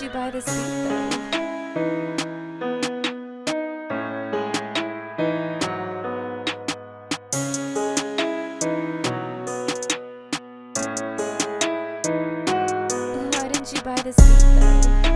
you buy the week. Why didn't you buy this week though?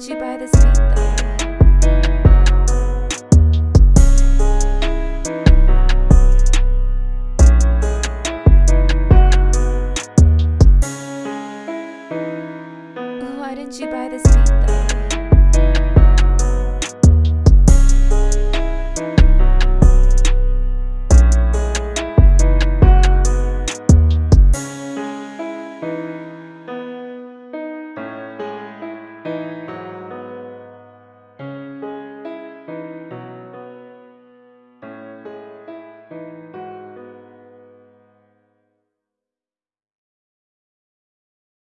want you by this beat though. Why didn't you buy this beat though?